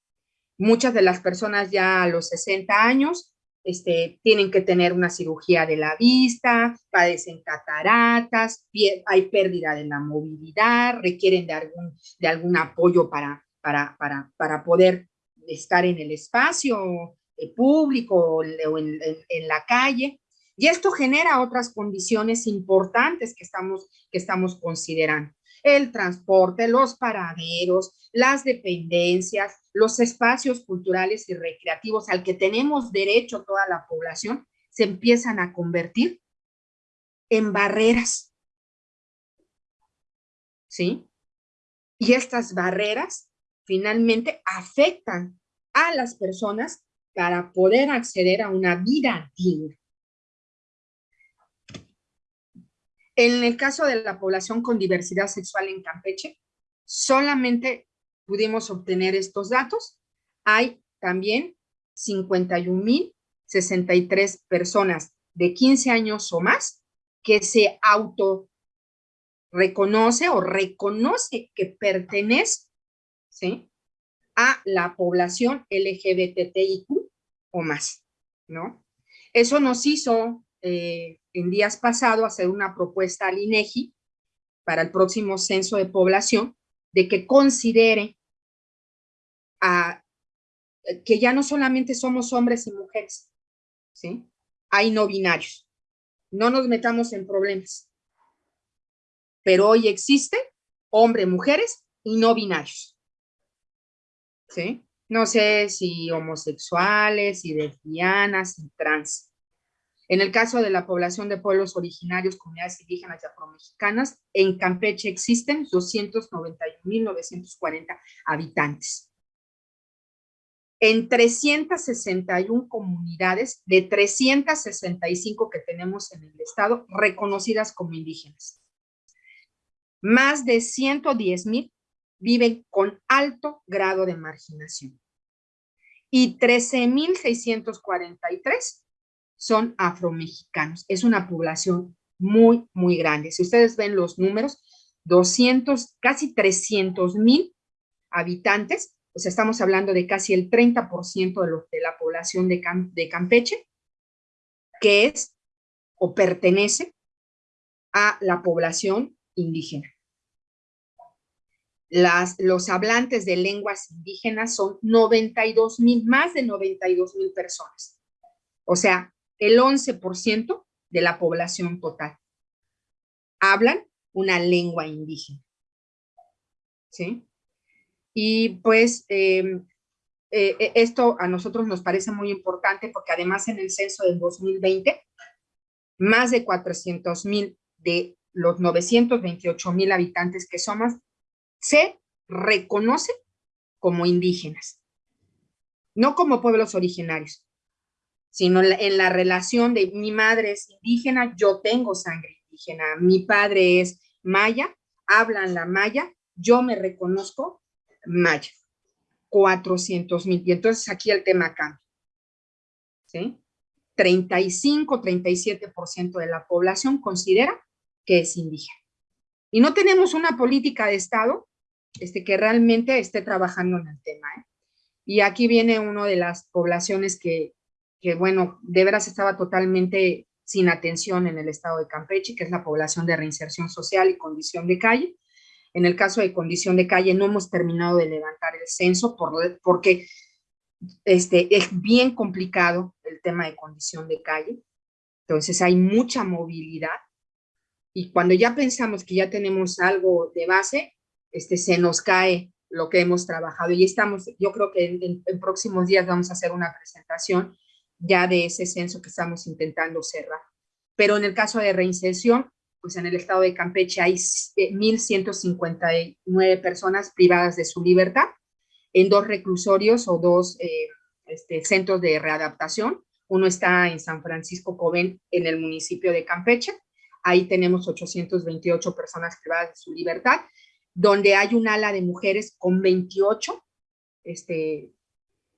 Muchas de las personas ya a los 60 años este, tienen que tener una cirugía de la vista, padecen cataratas, hay pérdida de la movilidad, requieren de algún, de algún apoyo para, para, para, para poder estar en el espacio eh, público o en, en, la calle. Y esto genera otras condiciones importantes que estamos, que estamos considerando. El transporte, los paraderos, las dependencias, los espacios culturales y recreativos al que tenemos derecho toda la población, se empiezan a convertir en barreras. ¿Sí? Y estas barreras finalmente afectan a las personas para poder acceder a una vida digna. En el caso de la población con diversidad sexual en Campeche, solamente pudimos obtener estos datos. Hay también 51.063 personas de 15 años o más que se auto reconoce o reconoce que pertenece ¿sí? a la población LGBTIQ o más, ¿no? Eso nos hizo eh, en días pasados hacer una propuesta al INEGI para el próximo censo de población de que considere a, que ya no solamente somos hombres y mujeres, ¿sí? Hay no binarios. No nos metamos en problemas. Pero hoy existe hombre, mujeres y no binarios. No sé si homosexuales, y lesbianas, y trans. En el caso de la población de pueblos originarios, comunidades indígenas y afromexicanas, en Campeche existen 291.940 habitantes. En 361 comunidades de 365 que tenemos en el estado, reconocidas como indígenas. Más de 110.000 viven con alto grado de marginación. Y 13.643 son afromexicanos. Es una población muy, muy grande. Si ustedes ven los números, 200, casi 300 mil habitantes, pues estamos hablando de casi el 30% de, de la población de, de Campeche, que es o pertenece a la población indígena los hablantes de lenguas indígenas son 92 mil, más de 92 mil personas. O sea, el 11% de la población total. Hablan una lengua indígena. ¿Sí? Y pues em, eh, eh, esto a nosotros nos parece muy importante porque además en el censo del 2020, más de 400 mil de los 928 mil habitantes que somos, se reconoce como indígenas, no como pueblos originarios, sino en la relación de mi madre es indígena, yo tengo sangre indígena, mi padre es maya, hablan la maya, yo me reconozco maya, 400 mil, y entonces aquí el tema cambia, ¿sí? 35, 37% de la población considera que es indígena. Y no tenemos una política de Estado este, que realmente esté trabajando en el tema. ¿eh? Y aquí viene una de las poblaciones que, bueno, de veras estaba totalmente sin atención en el estado de Campeche, que es la población de reinserción social y condición de calle. En el caso de condición de calle, no hemos terminado de levantar el censo por, porque este, es bien complicado el tema de condición de calle. Entonces hay mucha movilidad. Y cuando ya pensamos que ya tenemos algo de base, este, se nos cae lo que hemos trabajado. Y estamos, yo creo que en, próximos días vamos a hacer una presentación ya de ese censo que estamos intentando cerrar. Pero en el caso de reinserción, pues en el estado de Campeche hay 1.159 eh, personas privadas de su libertad en dos reclusorios o dos eh, este, centros de readaptación. Uno está en San Francisco Cobén, en el municipio de Campeche. Ahí tenemos 828 personas privadas de su libertad, donde hay un ala de mujeres con 28 este,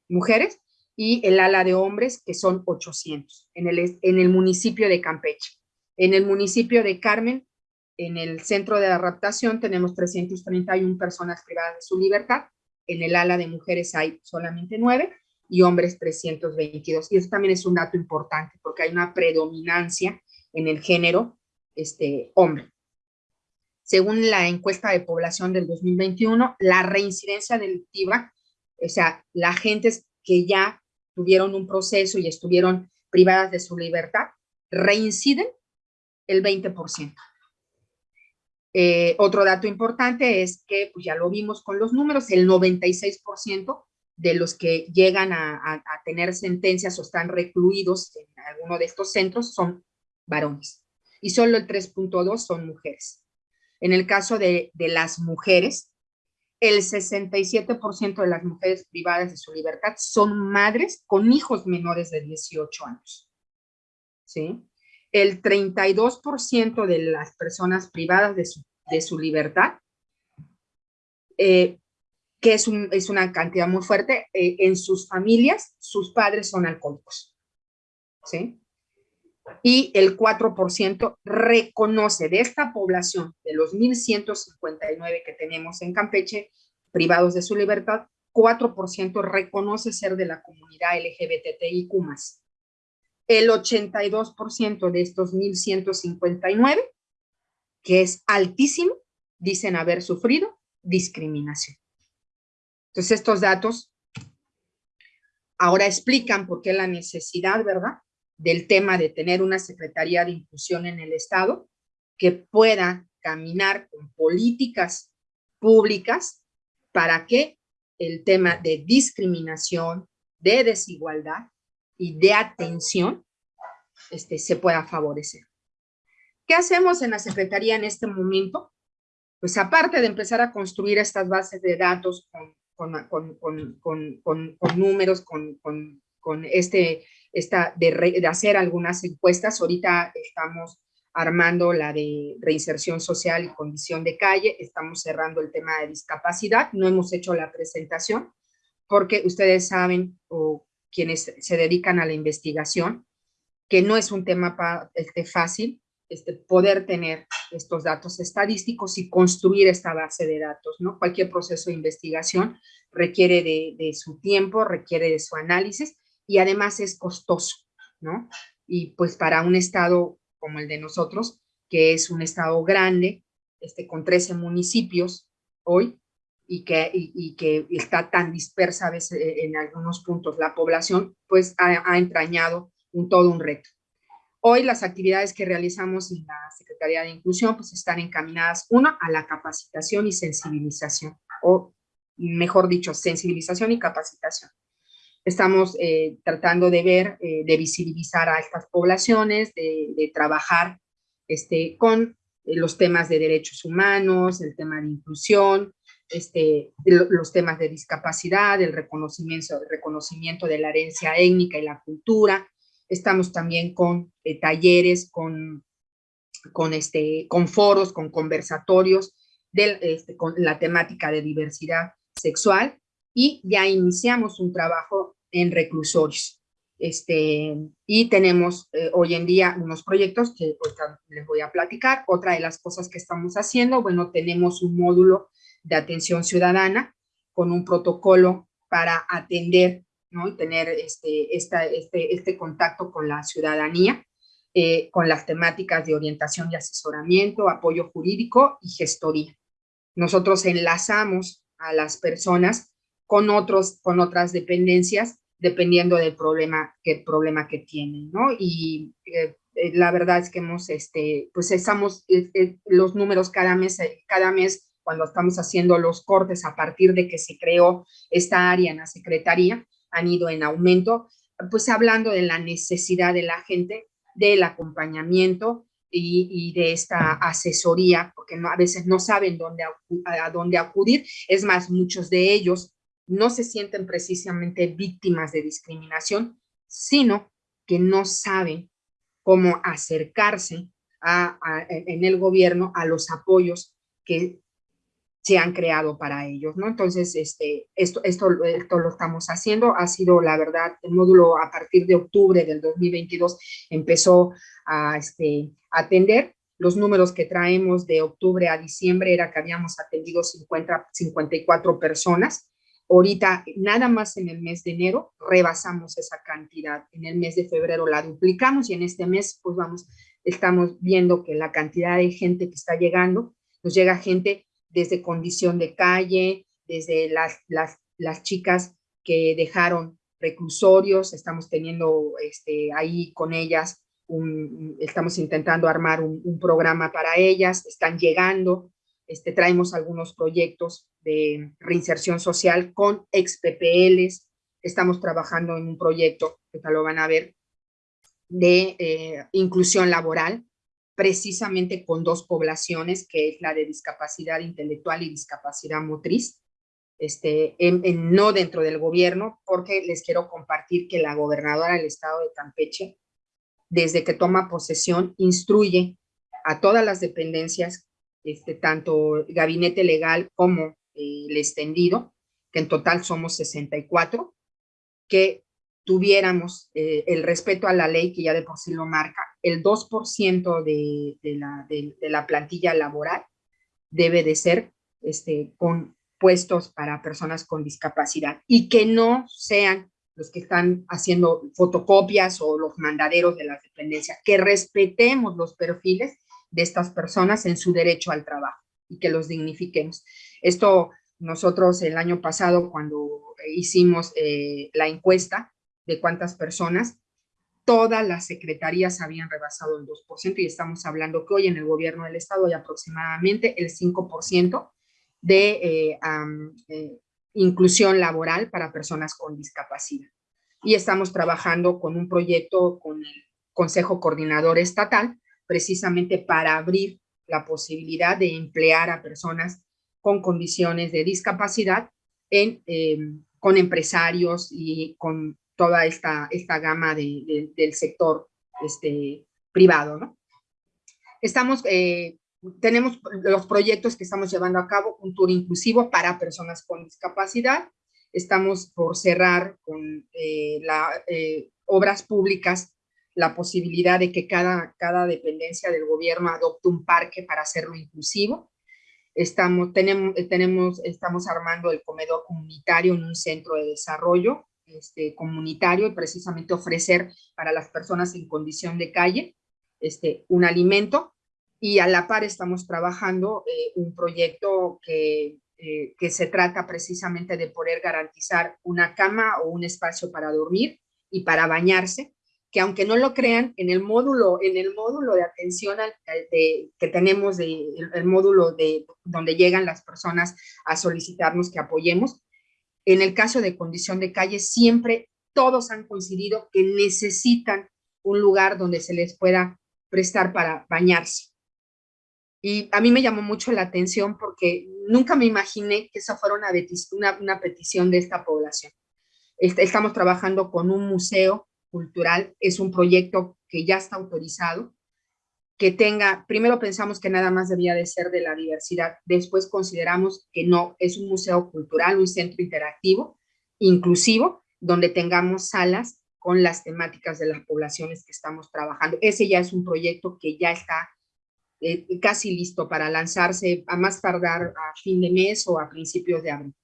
mujeres y el ala de hombres, que son 800, en el, en el municipio de Campeche. En el municipio de Carmen, en el centro de adaptación, tenemos 331 personas privadas de su libertad. En el ala de mujeres hay solamente 9 y hombres 322. Y eso también es un dato importante porque hay una predominancia en el género este, hombre. Según la encuesta de población del 2021, la reincidencia delictiva, o sea, la gente que ya tuvieron un proceso y estuvieron privadas de su libertad, reinciden el 20%. Eh, otro dato importante es que, pues ya lo vimos con los números, el 96% de los que llegan a, tener sentencias o están recluidos en alguno de estos centros son varones y solo el 3.2 son mujeres. En el caso de, de las mujeres, el 67% de las mujeres privadas de su libertad son madres con hijos menores de 18 años. ¿Sí? El 32% de las personas privadas de su, de su libertad, eh, que es, un, es, una cantidad muy fuerte, eh, en sus familias, sus padres son alcohólicos. ¿Sí? Y el 4% reconoce de esta población, de los 1.159 que tenemos en Campeche, privados de su libertad, 4% reconoce ser de la comunidad LGBTIQ+. El 82% de estos 1.159, que es altísimo, dicen haber sufrido discriminación. Entonces estos datos ahora explican por qué la necesidad, ¿verdad?, del tema de tener una Secretaría de Inclusión en el Estado que pueda caminar con políticas públicas para que el tema de discriminación, de desigualdad y de atención este, se pueda favorecer. ¿Qué hacemos en la Secretaría en este momento? Pues aparte de empezar a construir estas bases de datos con, con, con, con números, con, este esta, de, hacer algunas encuestas. Ahorita estamos armando la de reinserción social y condición de calle, estamos cerrando el tema de discapacidad, no hemos hecho la presentación porque ustedes saben, o quienes se dedican a la investigación, que no es un tema este, fácil este, poder tener estos datos estadísticos y construir esta base de datos, ¿no? Cualquier proceso de investigación requiere de su tiempo, requiere de su análisis, y además es costoso, ¿no? Y pues para un estado como el de nosotros, que es un estado grande, este, con 13 municipios hoy, y que, y, que está tan dispersa a veces eh, en algunos puntos la población, pues ha, entrañado un, todo un reto. Hoy las actividades que realizamos en la Secretaría de Inclusión pues están encaminadas, una, a la capacitación y sensibilización, o mejor dicho, sensibilización y capacitación. Estamos eh, tratando de ver, eh, de visibilizar a estas poblaciones, de, trabajar este, con eh, los temas de derechos humanos, el tema de inclusión, este, los temas de discapacidad, el reconocimiento, reconocimiento de la herencia étnica y la cultura. Estamos también con talleres, con, con, este, con foros, con conversatorios, de, este, con la temática de diversidad sexual y ya iniciamos un trabajo en reclusorios. Este, y tenemos eh, hoy en día unos proyectos que les voy a platicar. Otra de las cosas que estamos haciendo, bueno, tenemos un módulo de atención ciudadana con un protocolo para atender ¿no? y tener este, este, este contacto con la ciudadanía, eh, con las temáticas de orientación y asesoramiento, apoyo jurídico y gestoría. nosotros enlazamos a las personas con, otros, con otras dependencias, dependiendo del problema que, problema que tienen, ¿no? Y eh, eh, la verdad es que hemos, este, pues estamos, eh, los números cada mes, cada mes, cuando estamos haciendo los cortes a partir de que se creó esta área en la Secretaría, han ido en aumento, pues hablando de la necesidad de la gente, del acompañamiento y, de esta asesoría, porque a veces no saben dónde, a dónde acudir. Es más, muchos de ellos no se sienten precisamente víctimas de discriminación, sino que no saben cómo acercarse a, en el gobierno a los apoyos que se han creado para ellos, ¿no? Entonces, este, esto, esto, esto lo estamos haciendo, ha sido, la verdad, el módulo a partir de octubre del 2022 empezó a este, atender, los números que traemos de octubre a diciembre era que habíamos atendido 50, 54 personas, ahorita nada más en el mes de enero rebasamos esa cantidad, en el mes de febrero la duplicamos y en este mes pues vamos, estamos viendo que la cantidad de gente que está llegando, nos llega gente desde condición de calle, desde las, las, las chicas que dejaron reclusorios, estamos teniendo este, ahí con ellas, estamos intentando armar un, programa para ellas, están llegando, este, traemos algunos proyectos de reinserción social con ex PPLs, estamos trabajando en un proyecto, que lo van a ver, de eh, inclusión laboral, precisamente con dos poblaciones, que es la de discapacidad intelectual y discapacidad motriz, este, en, no dentro del gobierno, porque les quiero compartir que la gobernadora del estado de Campeche, desde que toma posesión, instruye a todas las dependencias, este, tanto gabinete legal como eh, el extendido, que en total somos 64, que tuviéramos eh, el respeto a la ley que ya de por sí lo marca, el 2% de, de, la, de, la plantilla laboral debe de ser este, con puestos para personas con discapacidad y que no sean los que están haciendo fotocopias o los mandaderos de la dependencia, que respetemos los perfiles de estas personas en su derecho al trabajo y que los dignifiquemos. Esto nosotros el año pasado cuando hicimos eh, la encuesta, de cuántas personas, todas las secretarías habían rebasado el 2% y estamos hablando que hoy en el gobierno del estado hay aproximadamente el 5% de eh, eh, inclusión laboral para personas con discapacidad. Y estamos trabajando con un proyecto con el Consejo Coordinador Estatal, precisamente para abrir la posibilidad de emplear a personas con condiciones de discapacidad eh, con empresarios y con toda esta, esta gama de, del sector este, privado. Estamos, eh, tenemos los proyectos que estamos llevando a cabo, un tour inclusivo para personas con discapacidad, estamos por cerrar con eh, las obras públicas la posibilidad de que cada, cada dependencia del gobierno adopte un parque para hacerlo inclusivo. Estamos, tenemos, tenemos, estamos armando el comedor comunitario en un centro de desarrollo este, comunitario y precisamente ofrecer para las personas en condición de calle este, un alimento y a la par estamos trabajando eh, un proyecto que, eh, que se trata precisamente de poder garantizar una cama o un espacio para dormir y para bañarse, que aunque no lo crean, en el módulo, en el módulo de atención al, de, que tenemos, de, el módulo de donde llegan las personas a solicitarnos que apoyemos, en el caso de condición de calle, siempre todos han coincidido que necesitan un lugar donde se les pueda prestar para bañarse. Y a mí me llamó mucho la atención porque nunca me imaginé que esa fuera una, una petición de esta población. Estamos trabajando con un museo cultural, es un proyecto que ya está autorizado, que tenga, primero pensamos que nada más debía de ser de la diversidad, después consideramos que no, es un museo cultural, un centro interactivo, inclusivo, donde tengamos salas con las temáticas de las poblaciones que estamos trabajando. Ese ya es un proyecto que ya está eh, casi listo para lanzarse a más tardar a fin de mes o a principios de abril.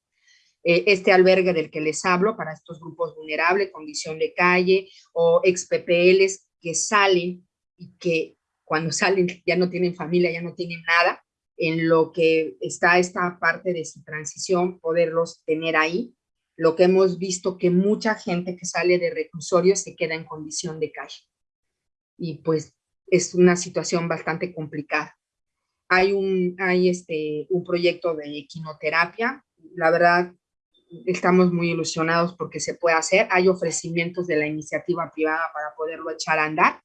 Eh, este albergue del que les hablo para estos grupos vulnerables, condición de calle o ex PPLs que salen y que cuando salen ya no tienen familia, ya no tienen nada, en lo que está esta parte de su transición, poderlos tener ahí. Lo que hemos visto que mucha gente que sale de reclusorio se queda en condición de calle. Y pues es una situación bastante complicada. Hay un, hay este, un proyecto de equinoterapia, la verdad estamos muy ilusionados porque se puede hacer, hay ofrecimientos de la iniciativa privada para poderlo echar a andar,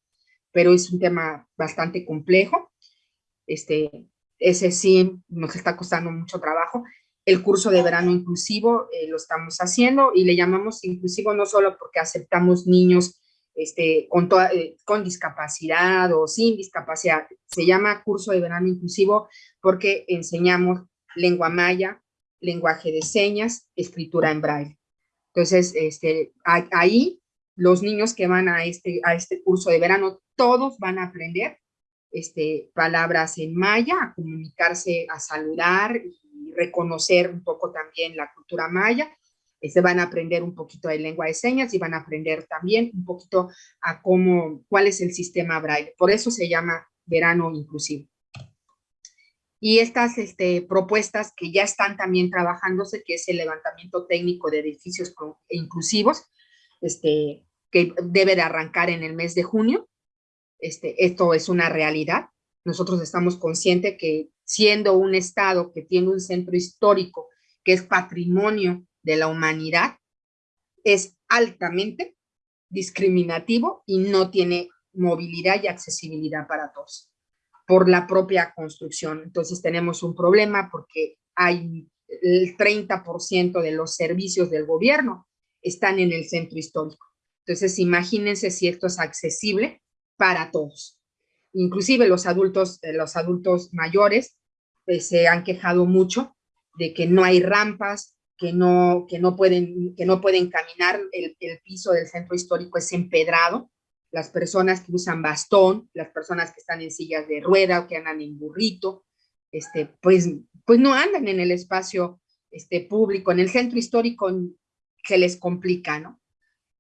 pero es un tema bastante complejo, este, ese sí nos está costando mucho trabajo. El curso de verano inclusivo eh, lo estamos haciendo y le llamamos inclusivo no solo porque aceptamos niños este, con, eh, con discapacidad o sin discapacidad, se llama curso de verano inclusivo porque enseñamos lengua maya, lenguaje de señas, escritura en braille. Entonces, este, ahí los niños que van a este, a este curso de verano, todos van a aprender este, palabras en maya, a comunicarse, a saludar y reconocer un poco también la cultura maya. Este, van a aprender un poquito de lengua de señas y van a aprender también un poquito a cómo, cuál es el sistema braille. Por eso se llama verano inclusivo. Y estas este, propuestas que ya están también trabajándose, que es el levantamiento técnico de edificios inclusivos, este, que debe de arrancar en el mes de junio, este, esto es una realidad. Nosotros estamos conscientes que siendo un estado que tiene un centro histórico que es patrimonio de la humanidad, es altamente discriminativo y no tiene movilidad y accesibilidad para todos por la propia construcción. Entonces tenemos un problema porque hay el 30% de los servicios del gobierno están en el centro histórico. Entonces imagínense si esto es accesible para todos. Inclusive los adultos, eh, los adultos mayores pues, se han quejado mucho de que no hay rampas, que no, que no, pueden, que no pueden caminar, el, el piso del centro histórico es empedrado, las personas que usan bastón, las personas que están en sillas de rueda o que andan en burrito, este, pues, pues no andan en el espacio este, público, en el centro histórico se les complica, ¿no?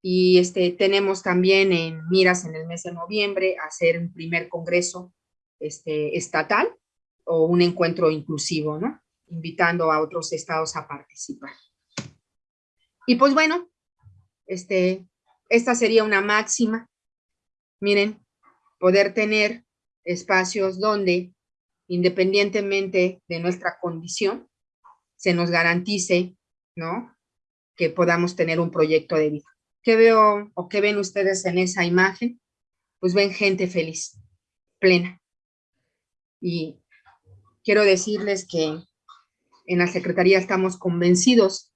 Y este, tenemos también en miras en el mes de noviembre hacer un primer congreso este, estatal o un encuentro inclusivo, ¿no? Invitando a otros estados a participar. Y pues bueno, este, esta sería una máxima. Miren, poder tener espacios donde, independientemente de nuestra condición, se nos garantice, ¿no? Que podamos tener un proyecto de vida. ¿Qué veo o qué ven ustedes en esa imagen? Pues ven gente feliz, plena. Y quiero decirles que en la Secretaría estamos convencidos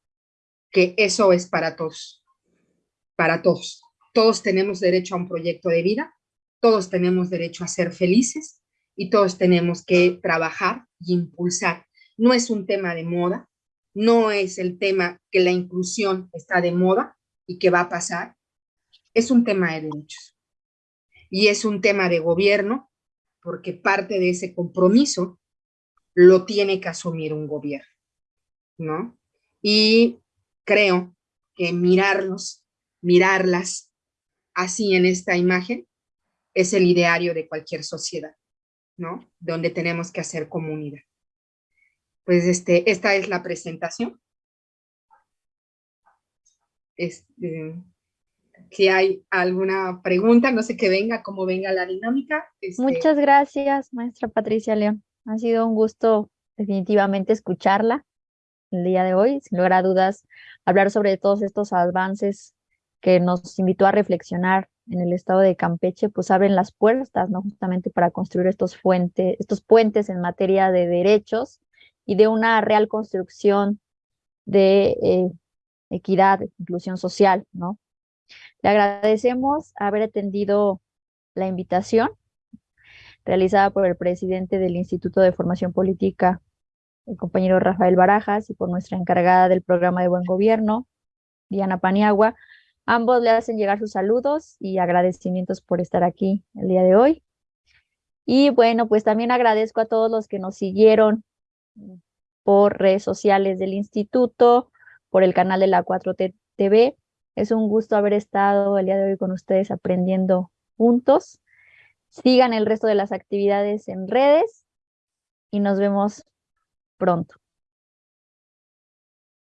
que eso es para todos, para todos. Todos tenemos derecho a un proyecto de vida, todos tenemos derecho a ser felices y todos tenemos que trabajar y impulsar. No es un tema de moda, no es el tema que la inclusión está de moda, y qué va a pasar, es un tema de derechos. Y es un tema de gobierno, porque parte de ese compromiso lo tiene que asumir un gobierno, ¿no? Y creo que mirarlos, mirarlas así en esta imagen, es el ideario de cualquier sociedad, ¿no? Donde tenemos que hacer comunidad. Pues este, esta es la presentación. Este, si hay alguna pregunta, no sé qué venga, cómo venga la dinámica. Este Muchas gracias, maestra Patricia León. Ha sido un gusto definitivamente escucharla el día de hoy. Sin lugar a dudas, hablar sobre todos estos avances que nos invitó a reflexionar en el estado de Campeche, pues abren las puertas, ¿no? Justamente para construir estos, fuentes, estos puentes en materia de derechos y de una real construcción de eh, equidad, inclusión social, ¿no? Le agradecemos haber atendido la invitación realizada por el presidente del Instituto de Formación Política, el compañero Rafael Barajas, y por nuestra encargada del programa de Buen Gobierno, Diana Paniagua. Ambos le hacen llegar sus saludos y agradecimientos por estar aquí el día de hoy. Y bueno, pues también agradezco a todos los que nos siguieron por redes sociales del instituto, por el canal de la 4T TV. Es un gusto haber estado el día de hoy con ustedes aprendiendo juntos. Sigan el resto de las actividades en redes y nos vemos pronto.